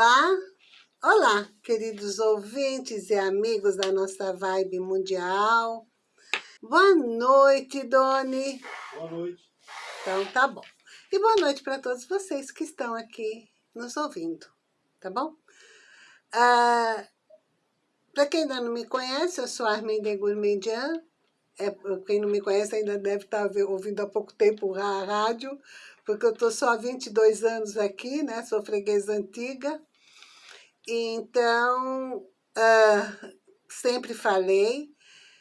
Olá, olá, queridos ouvintes e amigos da nossa Vibe Mundial. Boa noite, Doni. Boa noite. Então, tá bom. E boa noite para todos vocês que estão aqui nos ouvindo, tá bom? Ah, para quem ainda não me conhece, eu sou Armin de Gourmandian. É, quem não me conhece ainda deve estar tá ouvindo há pouco tempo a rádio, porque eu estou só há 22 anos aqui, né? Sou freguesa antiga. Então, uh, sempre falei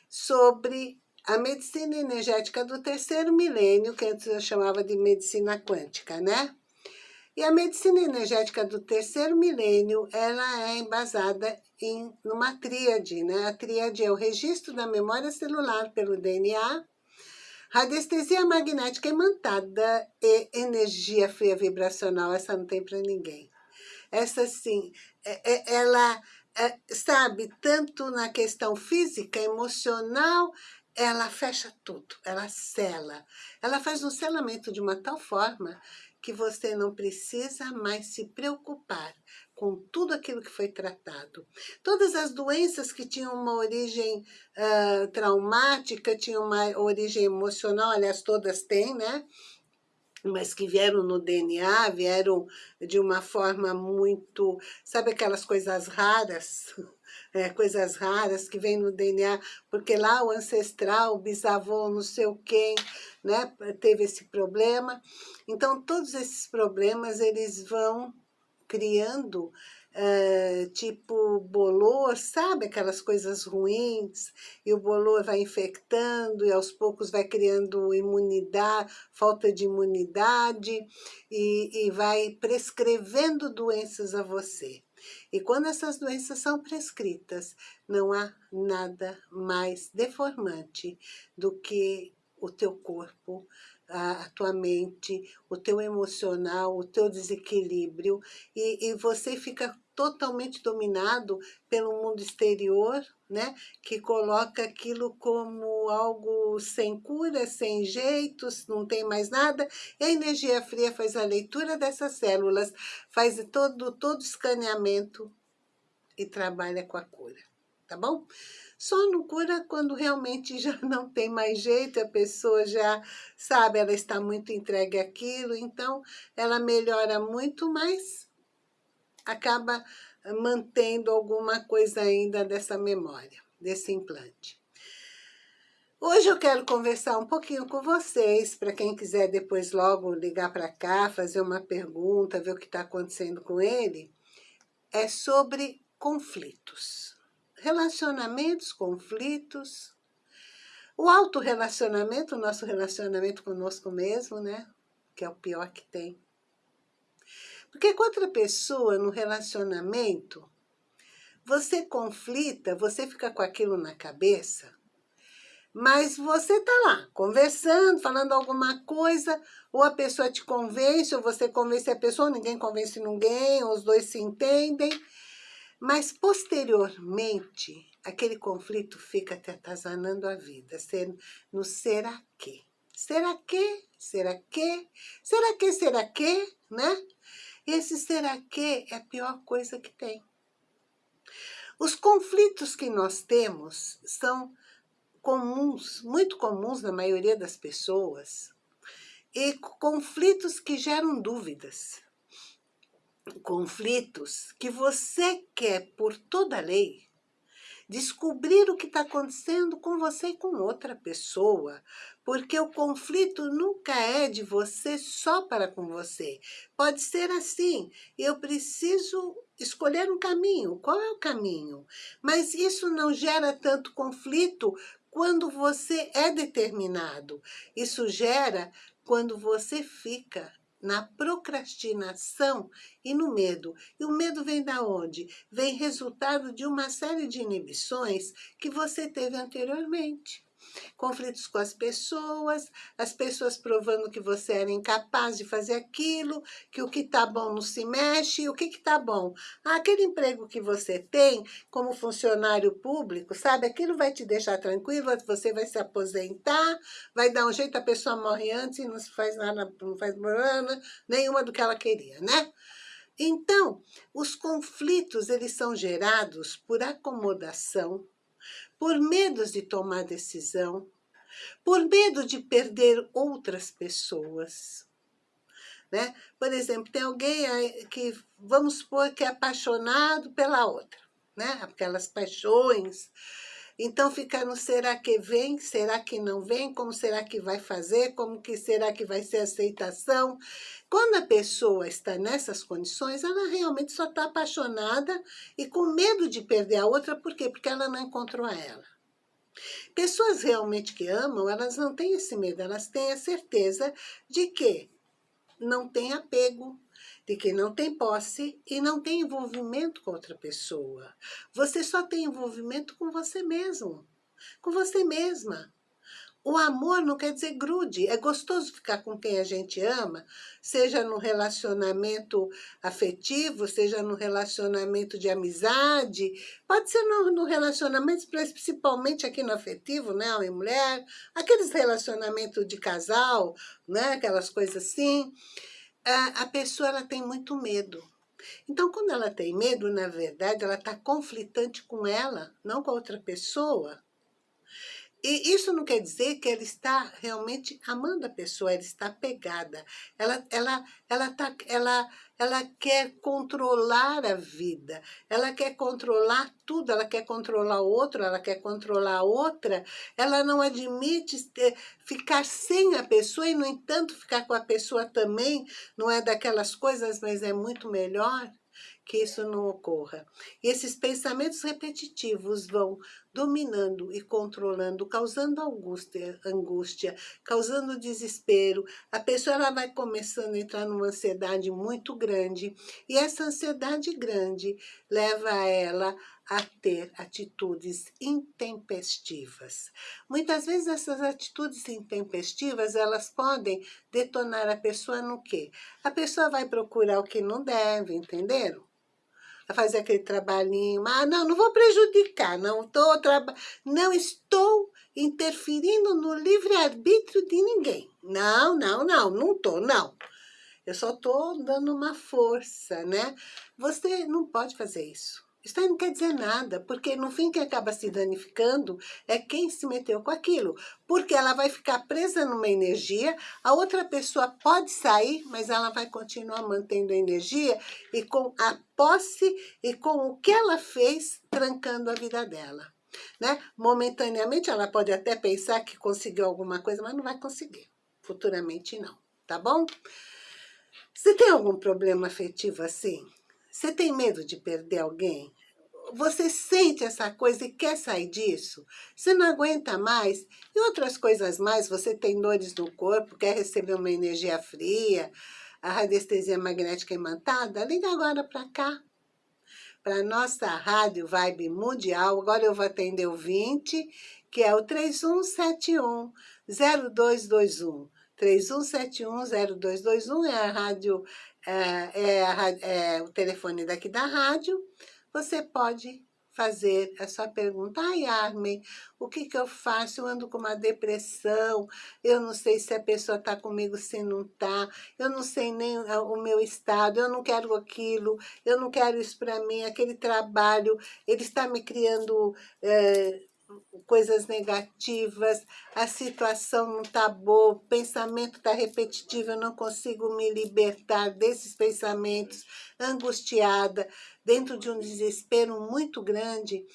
sobre a medicina energética do terceiro milênio, que antes eu chamava de medicina quântica, né? E a medicina energética do terceiro milênio, ela é embasada em numa tríade, né? A tríade é o registro da memória celular pelo DNA, Radiestesia magnética imantada e energia fria vibracional, essa não tem para ninguém. Essa sim, é, ela, é, sabe, tanto na questão física, emocional, ela fecha tudo, ela sela. Ela faz um selamento de uma tal forma que você não precisa mais se preocupar com tudo aquilo que foi tratado. Todas as doenças que tinham uma origem uh, traumática, tinham uma origem emocional, aliás, todas têm, né? Mas que vieram no DNA, vieram de uma forma muito... Sabe aquelas coisas raras? É, coisas raras que vêm no DNA, porque lá o ancestral, o bisavô, não sei o quem, né, teve esse problema. Então, todos esses problemas, eles vão criando Uh, tipo bolor, sabe? Aquelas coisas ruins, e o bolor vai infectando e aos poucos vai criando imunidade, falta de imunidade e, e vai prescrevendo doenças a você. E quando essas doenças são prescritas, não há nada mais deformante do que o teu corpo a, tua mente, o teu emocional, o teu desequilíbrio, e, e você fica totalmente dominado pelo mundo exterior, né? que coloca aquilo como algo sem cura, sem jeitos, não tem mais nada, e a energia fria faz a leitura dessas células, faz todo, todo escaneamento e trabalha com a cura, tá bom? Só não cura quando realmente já não tem mais jeito, a pessoa já sabe, ela está muito entregue àquilo, então ela melhora muito, mas acaba mantendo alguma coisa ainda dessa memória, desse implante. Hoje eu quero conversar um pouquinho com vocês, para quem quiser depois logo ligar para cá, fazer uma pergunta, ver o que está acontecendo com ele, é sobre conflitos relacionamentos, conflitos, o autorrelacionamento, o nosso relacionamento conosco mesmo, né? Que é o pior que tem. Porque com outra pessoa, no relacionamento, você conflita, você fica com aquilo na cabeça, mas você tá lá, conversando, falando alguma coisa, ou a pessoa te convence, ou você convence a pessoa, ninguém convence ninguém, ou os dois se entendem, mas, posteriormente, aquele conflito fica te atazanando a vida, no será que? Será que? Será que? Será que? Será que? Né? Esse será que é a pior coisa que tem. Os conflitos que nós temos são comuns, muito comuns na maioria das pessoas, e conflitos que geram dúvidas conflitos que você quer, por toda lei, descobrir o que está acontecendo com você e com outra pessoa, porque o conflito nunca é de você só para com você. Pode ser assim, eu preciso escolher um caminho, qual é o caminho? Mas isso não gera tanto conflito quando você é determinado. Isso gera quando você fica na procrastinação e no medo. E o medo vem da onde? Vem resultado de uma série de inibições que você teve anteriormente conflitos com as pessoas, as pessoas provando que você era incapaz de fazer aquilo, que o que está bom não se mexe, o que está bom? Ah, aquele emprego que você tem como funcionário público, sabe, aquilo vai te deixar tranquilo, você vai se aposentar, vai dar um jeito, a pessoa morre antes e não se faz nada, não faz nenhuma do que ela queria, né? Então, os conflitos, eles são gerados por acomodação, por medos de tomar decisão, por medo de perder outras pessoas. Né? Por exemplo, tem alguém que, vamos supor, que é apaixonado pela outra, né? aquelas paixões. Então fica no será que vem, será que não vem, como será que vai fazer, como que será que vai ser a aceitação. Quando a pessoa está nessas condições, ela realmente só está apaixonada e com medo de perder a outra, por quê? Porque ela não encontrou a ela. Pessoas realmente que amam, elas não têm esse medo, elas têm a certeza de que não tem apego, de que não tem posse e não tem envolvimento com outra pessoa. Você só tem envolvimento com você mesmo, com você mesma. O amor não quer dizer grude, é gostoso ficar com quem a gente ama, seja no relacionamento afetivo, seja no relacionamento de amizade, pode ser no, no relacionamento, principalmente aqui no afetivo, né, homem e mulher, aqueles relacionamentos de casal, né, aquelas coisas assim. A, pessoa ela tem muito medo. Então, quando ela tem medo, na verdade, ela está conflitante com ela, não com a outra pessoa. E isso não quer dizer que ela está realmente amando a pessoa, ela está pegada. Ela, ela, ela, tá, ela, ela quer controlar a vida, ela quer controlar tudo, ela quer controlar o outro, ela quer controlar a outra. Ela não admite ficar sem a pessoa e, no entanto, ficar com a pessoa também não é daquelas coisas, mas é muito melhor que isso não ocorra. E esses pensamentos repetitivos vão dominando e controlando, causando angústia, angústia, causando desespero. A pessoa ela vai começando a entrar numa ansiedade muito grande e essa ansiedade grande leva ela a ter atitudes intempestivas. Muitas vezes essas atitudes intempestivas, elas podem detonar a pessoa no quê? A pessoa vai procurar o que não deve, entenderam? A fazer aquele trabalhinho. Ah, não, não vou prejudicar, não, tô não estou interferindo no livre-arbítrio de ninguém. Não, não, não, não estou, não. Eu só estou dando uma força, né? Você não pode fazer isso. Isso aí não quer dizer nada, porque no fim quem acaba se danificando é quem se meteu com aquilo. Porque ela vai ficar presa numa energia, a outra pessoa pode sair, mas ela vai continuar mantendo a energia e com a posse e com o que ela fez, trancando a vida dela. Né? Momentaneamente ela pode até pensar que conseguiu alguma coisa, mas não vai conseguir. Futuramente não, tá bom? Você tem algum problema afetivo assim? Você tem medo de perder alguém? Você sente essa coisa e quer sair disso? Você não aguenta mais? E outras coisas mais, você tem dores no corpo, quer receber uma energia fria, a radiestesia magnética imantada? Liga agora para cá, para nossa rádio Vibe Mundial. Agora eu vou atender o 20, que é o 3171 0221. 31710221 é a rádio, é, é, é o telefone daqui da rádio. Você pode fazer a sua pergunta. Ai, Armin, o que, que eu faço? Eu ando com uma depressão, eu não sei se a pessoa está comigo, se não está, eu não sei nem o meu estado, eu não quero aquilo, eu não quero isso para mim, aquele trabalho, ele está me criando... É, coisas negativas, a situação não está boa, o pensamento está repetitivo, eu não consigo me libertar desses pensamentos, angustiada, dentro de um desespero muito grande.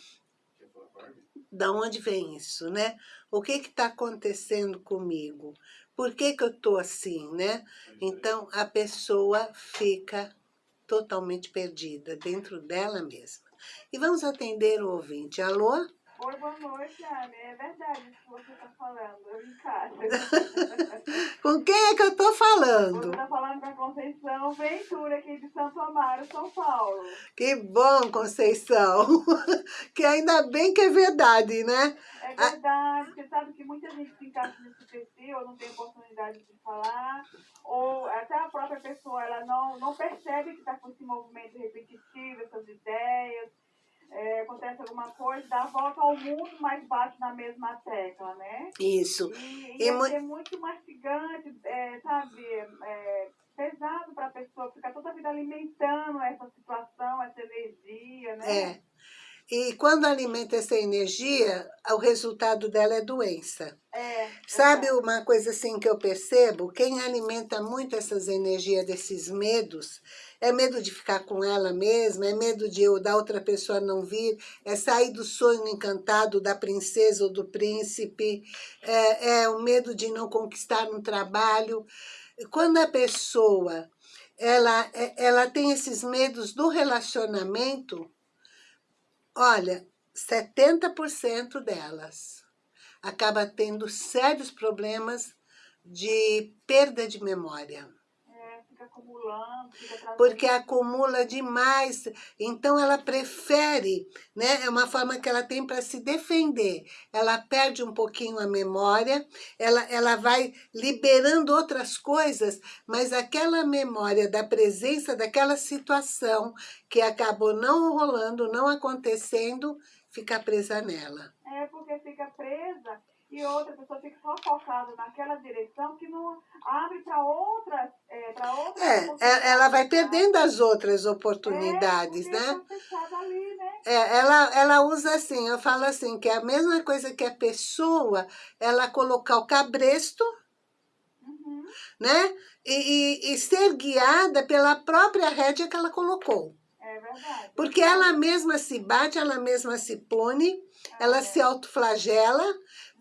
Da onde vem isso, né? O que está acontecendo comigo? Por que, que eu estou assim, né? Então, a pessoa fica totalmente perdida dentro dela mesma. E vamos atender o ouvinte. Alô? Oi, boa noite, Anne. É verdade isso que você está falando. Eu em casa. com quem é que eu estou falando? Você está falando com a Conceição Ventura, aqui de Santo Amaro, São Paulo. Que bom, Conceição. que ainda bem que é verdade, né? É verdade. Você sabe que muita gente se encaixa nesse perfil, ou não tem oportunidade de falar, ou até a própria pessoa ela não, não percebe que está com esse movimento repetitivo, essas ideias é, acontece alguma coisa, dá a volta ao mundo, mas bate na mesma tecla, né? Isso. E, e, e é, muito mastigante, é, sabe? É, pesado para a pessoa, ficar toda a vida alimentando essa situação, essa energia, né? É. E quando alimenta essa energia, o resultado dela é doença. É, Sabe verdade. uma coisa assim que eu percebo? Quem alimenta muito essas energias, desses medos, é medo de ficar com ela mesma, é medo de eu, da outra pessoa não vir, é sair do sonho encantado da princesa ou do príncipe, é, é o medo de não conquistar um trabalho. Quando a pessoa ela, é- ela tem esses medos do relacionamento, olha, 70% delas acaba tendo sérios problemas de perda de memória. Fica acumulando, fica trazendo. Porque acumula demais, então ela prefere, né? É uma forma que ela tem para se defender. Ela perde um pouquinho a memória, ela, ela vai liberando outras coisas, mas aquela memória da presença daquela situação que acabou não rolando, não acontecendo, fica presa nela. É porque fica presa e outra pessoa fica só focada naquela direção que não abre para outras, é, para outras É, é- ela vai perdendo as outras É, oportunidades, porque né? ali, né? É, ela, ela usa assim, eu falo assim, que é a mesma coisa que a pessoa, ela colocar o cabresto, Uhum. né? E, e- e ser guiada pela própria rédea que ela colocou. É verdade. Porque ela mesma se bate, ela mesma se pune, ela É. se autoflagela,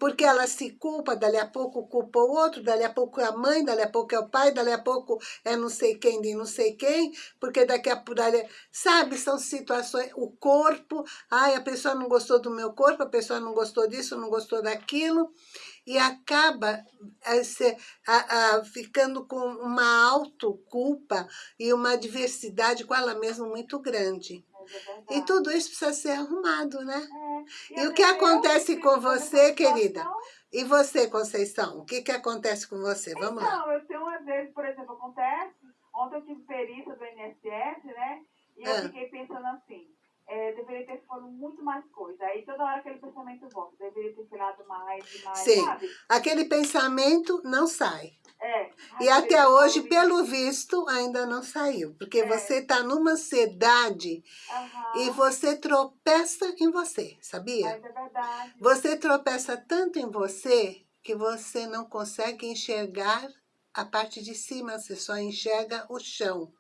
porque ela se culpa, dali a pouco culpa o outro, dali a pouco é a mãe, dali a pouco é o pai, dali a pouco é não sei quem de não sei quem, porque daqui a pouco, dali, sabe, são situações, o corpo, ai, a pessoa não gostou do meu corpo, a pessoa não gostou disso, não gostou daquilo, e acaba eh, se- a- a- ficando com uma autoculpa e uma diversidade com ela mesma muito grande. É. E tudo isso precisa ser arrumado, né? É. E o às que eu acontece com você, querida? E você, Conceição? O que, que acontece com você? Vamos lá. Então, eu tenho às vezes, por exemplo, acontece, ontem eu tive perícia do INSS, né? E eu Ah. fiquei pensando assim, é, deveria ter feito muito mais coisa. Aí toda hora aquele pensamento volta, deveria ter feito mais mais, Sim. sabe? Aquele pensamento não sai. É. E até hoje, pelo visto, ainda não saiu. Porque É. você está numa ansiedade. Aham. e você tropeça em você, sabia? Mas é verdade. Você tropeça tanto em você que você não consegue enxergar a parte de cima, você só enxerga o chão.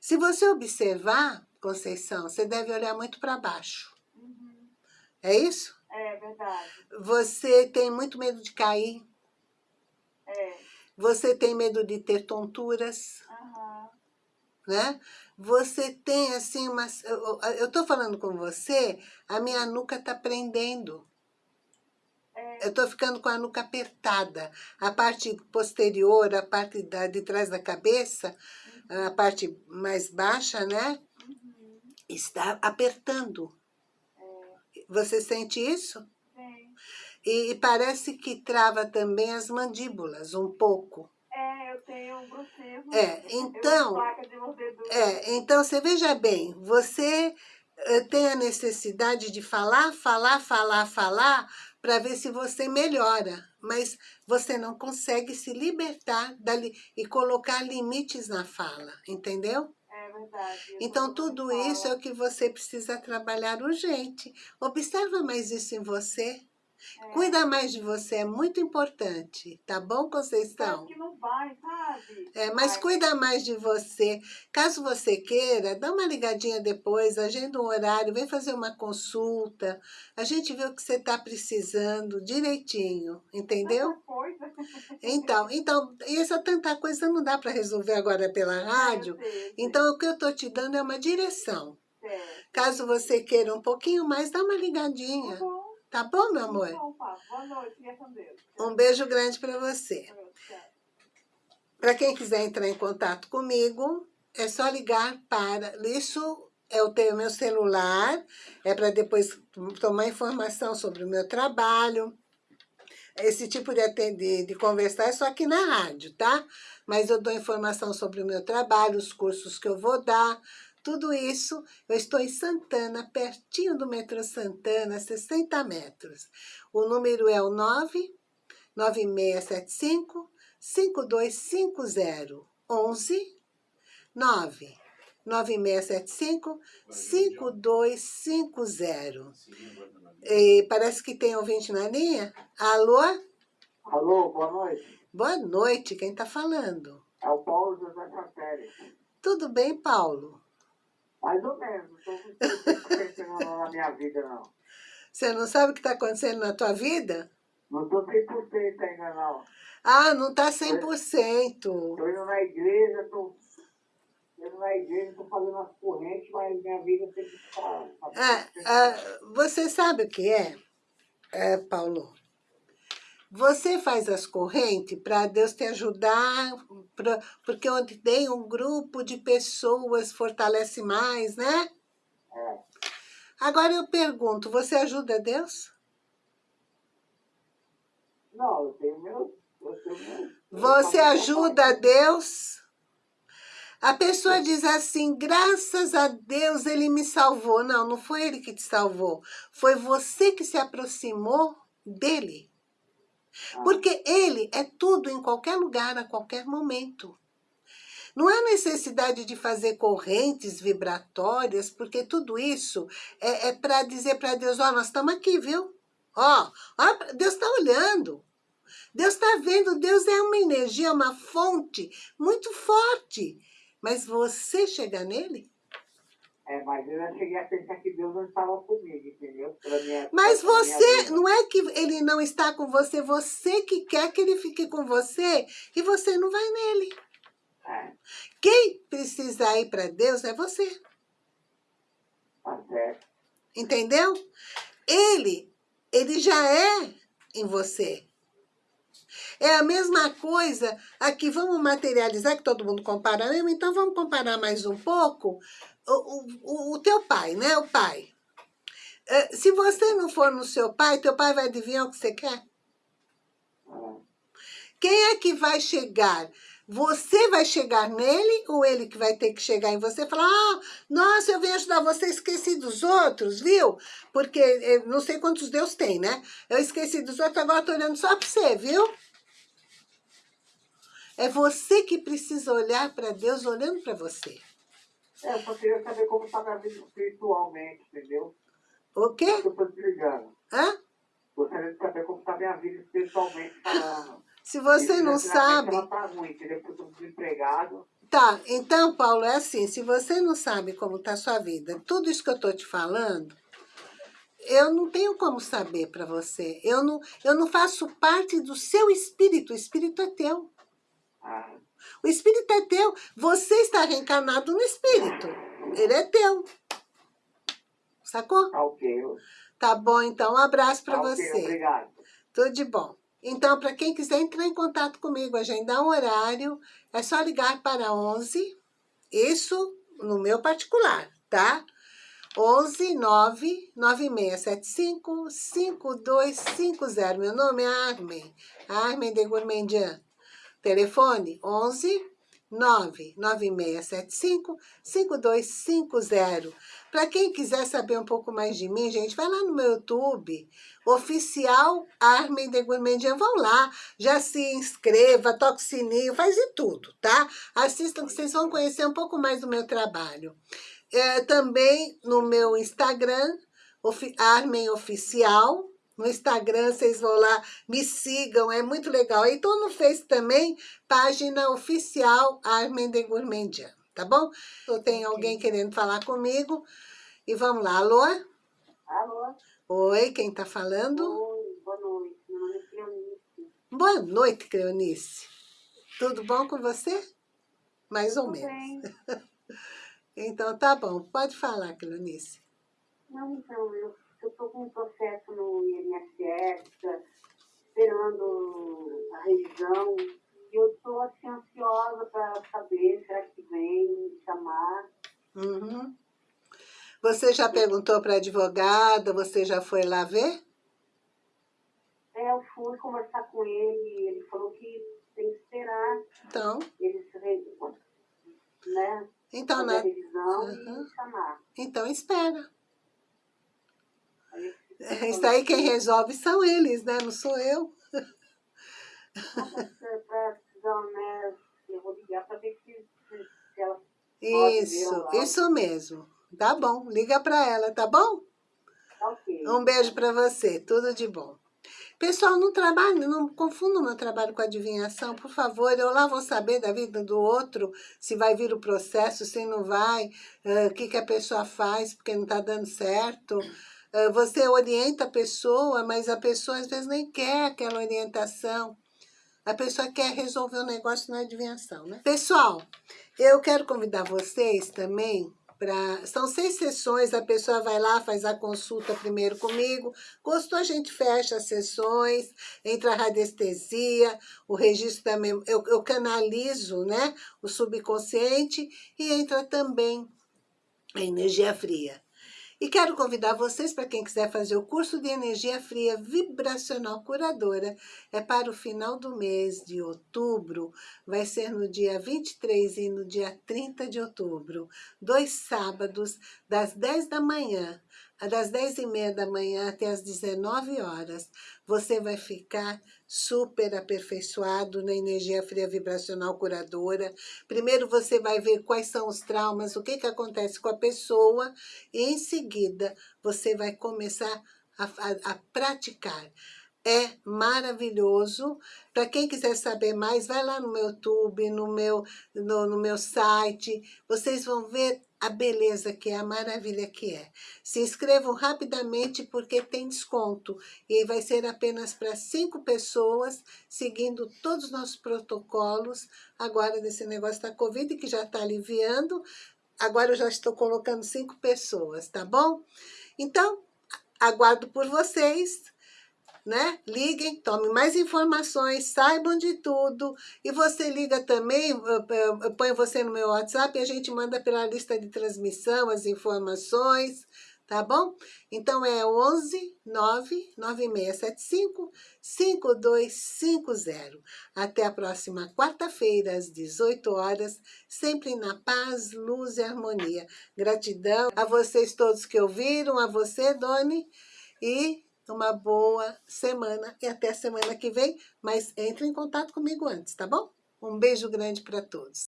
Se você observar, Conceição, você deve olhar muito para baixo. Uhum. É isso? É verdade. Você tem muito medo de cair, É. você tem medo de ter tonturas, Aham. né? Você tem assim umas. Eu estou falando com você, a minha nuca está prendendo. É. Eu estou ficando com a nuca apertada. A parte posterior, a parte da, de trás da cabeça, a parte mais baixa, né? Está apertando. É. Você sente isso? Sim. E, e parece que trava também as mandíbulas um pouco. É, eu tenho bruxismo. É, então-. É, então você veja bem, você eh, tem a necessidade de falar, falar, falar, falar, para ver se você melhora, mas você não consegue se libertar dali e colocar limites na fala, entendeu? Verdade. Então tudo isso é o que você precisa trabalhar urgente. Observa mais isso em você. É. Cuida mais de você, é muito importante, tá bom, Conceição? que não vai, sabe? É, mas Vai. cuida mais de você. Caso você queira, dá uma ligadinha depois, agenda um horário, vem fazer uma consulta. A gente vê o que você está precisando direitinho, entendeu? Tanta coisa. Então, então, essa tanta coisa não dá para resolver agora pela rádio. Eu sei, eu sei. Então, o que eu estou te dando é uma direção. Certo. Caso você queira um pouquinho mais, dá uma Tá ligadinha. bom, Tá bom, meu tá amor? bom, Pá. Boa noite, fica com Deus. Um beijo grande para você. Para quem quiser entrar em contato comigo, é só ligar para. Isso eu tenho meu celular, é para depois tomar informação sobre o meu trabalho. Esse tipo de, atender, de conversar é só aqui na rádio, tá? Mas eu dou informação sobre o meu trabalho, os cursos que eu vou dar, tudo isso. Eu estou em Santana, pertinho do metrô Santana, 60 metros. O número é o 99675 5250 11 9 9675 5250. E parece que tem ouvinte na linha. Alô? Alô, boa noite. Boa noite, quem está falando? É o Paulo José Chapelle. Tudo bem, Paulo? Mais ou menos, não estou na minha vida, não. Você não sabe o que está acontecendo na tua vida? Não estou 100% ainda, não. Ah, não está 100%. Estou indo na igreja, estou indo na igreja, estou fazendo as correntes, mas minha vida sempre está... Ah, ah, você sabe o que é, é Paulo? Você faz as correntes para Deus te ajudar, pra, porque onde tem um grupo de pessoas fortalece mais, né? É. Agora eu pergunto, você ajuda Deus? Não, eu tenho meu... Eu tenho meu Você ajuda Deus? A pessoa diz assim, graças a Deus ele me salvou. Não, não foi ele que te salvou. Foi você que se aproximou dele. Porque ele é tudo em qualquer lugar, a qualquer momento. Não há necessidade de fazer correntes vibratórias, porque tudo isso é, é para dizer para Deus, ó, oh, nós estamos aqui, viu? Ó, ó Deus está olhando. Deus está vendo, Deus é uma energia, uma fonte muito forte. Mas você chega nele? É, mas eu já cheguei a pensar que Deus não estava comigo, entendeu? Minha, mas você, não é que ele não está com você, você que quer que ele fique com você e você não vai nele. É. Quem precisa ir para Deus é você. Tá certo. Entendeu? Ele, ele já é em você. É a mesma coisa aqui, vamos materializar, que todo mundo compara mesmo, então vamos comparar mais um pouco o, o, o teu pai, né? O pai. É, se você não for no seu pai, teu pai vai adivinhar o que você quer? Quem é que vai chegar? Você vai chegar nele ou ele que vai ter que chegar em você e falar ah, nossa, eu venho ajudar você, esqueci dos outros, viu? Porque eu não sei quantos Deus tem, né? Eu esqueci dos outros, agora tô olhando só para você, viu? É você que precisa olhar para Deus olhando para você. É, eu só queria saber como está minha vida espiritualmente, entendeu? O quê? Eu estou desligando. Hã? Gostaria de saber como está minha vida espiritualmente falando. Se você não sabe... Ruim, entendeu? Porque eu estou desempregado. Tá, então, Paulo, é assim, se você não sabe como está a sua vida, tudo isso que eu estou te falando, eu não tenho como saber para você. Eu não, eu não faço parte do seu espírito, o espírito é teu. Ah, O espírito é teu, você está reencarnado no espírito, ele é teu. Sacou? tá ok. Tá bom, então, um abraço para Tá você. obrigado. Tudo de bom. Então, para quem quiser entrar em contato comigo, agendar um horário, é só ligar para 11, isso no meu particular, tá? 11 9 9675 5250. Meu nome é Armen, Armen de Gourmandian. Telefone 11 9 9675 5250. Para quem quiser saber um pouco mais de mim, gente, vai lá no meu YouTube, oficial Armin de Gourmandian, vão lá, já se inscreva, toque sininho, faz de tudo, tá? Assistam que vocês vão conhecer um pouco mais do meu trabalho. É, também no meu Instagram, Ofi Armen Oficial, no Instagram, vocês vão lá, me sigam, é muito legal. E tô no Face também, página oficial Armen de Gourmandian, tá bom? Eu tenho alguém querendo falar comigo. E vamos lá, alô? Alô? Oi, quem tá falando? Oi, boa noite. Meu nome é Cleonice. Boa noite, Cleonice. Tudo bom com você? Mais ou Tudo menos. bem? Então tá bom, pode falar, Cleonice. Não, então, eu estou com um processo no INSS, esperando a revisão. E eu estou assim, ansiosa para saber, será que vem me chamar? Uhum. Você já perguntou para advogada, você já foi lá ver? É, eu fui conversar com ele, ele falou que tem que esperar Então, eles re- né, então, a né? revisão Uhum. e chamar. então espera. Aí, Isso aí quem resolve são eles, né? Não sou eu. para precisar, eu vou ligar para ver se Isso, isso mesmo. Tá bom, liga para ela, tá bom? Ok. Um beijo para você, tudo de bom. Pessoal, não trabalho, não confundam meu trabalho com adivinhação, por favor. Eu lá vou saber da vida do outro, se vai vir o processo, se não vai, uh, o que, que a pessoa faz porque não está dando certo. Você orienta a pessoa, mas a pessoa às vezes nem quer aquela orientação. A pessoa quer resolver o negócio na adivinhação, né? Pessoal, eu quero convidar vocês também Pra, são seis sessões, a pessoa vai lá, faz a consulta primeiro comigo. Gostou, a gente fecha as sessões, entra a radiestesia, o registro da memória, eu, eu canalizo né, o subconsciente e entra também a energia fria. E quero convidar vocês, para quem quiser fazer o curso de energia fria vibracional curadora, é para o final do mês de outubro, vai ser no dia 23 e no dia 30 de outubro, dois sábados, das 10 da manhã das 10 e meia da manhã até as 19 horas, você vai ficar super aperfeiçoado na energia fria vibracional curadora. Primeiro você vai ver quais são os traumas, o que, que acontece com a pessoa, e em seguida você vai começar a, a, a praticar é maravilhoso. Para quem quiser saber mais, vai lá no meu YouTube, no meu, no, no meu site. Vocês vão ver a beleza que é, a maravilha que é. Se inscrevam rapidamente porque tem desconto. E vai ser apenas para cinco pessoas, seguindo todos os nossos protocolos, agora desse negócio da Covid, que já está aliviando. Agora eu já estou colocando cinco pessoas, tá bom? Então, aguardo por vocês né? Liguem, tomem mais informações, saibam de tudo. E você liga também, eu ponho você no meu WhatsApp e a gente manda pela lista de transmissão as informações, tá bom? Então é 11 9 9675 5250. Até a próxima quarta-feira, às 18 horas, sempre na paz, luz e harmonia. Gratidão a vocês todos que ouviram, a você, Doni, e uma boa semana e até a semana que vem, mas entre em contato comigo antes, tá bom? Um beijo grande para todos.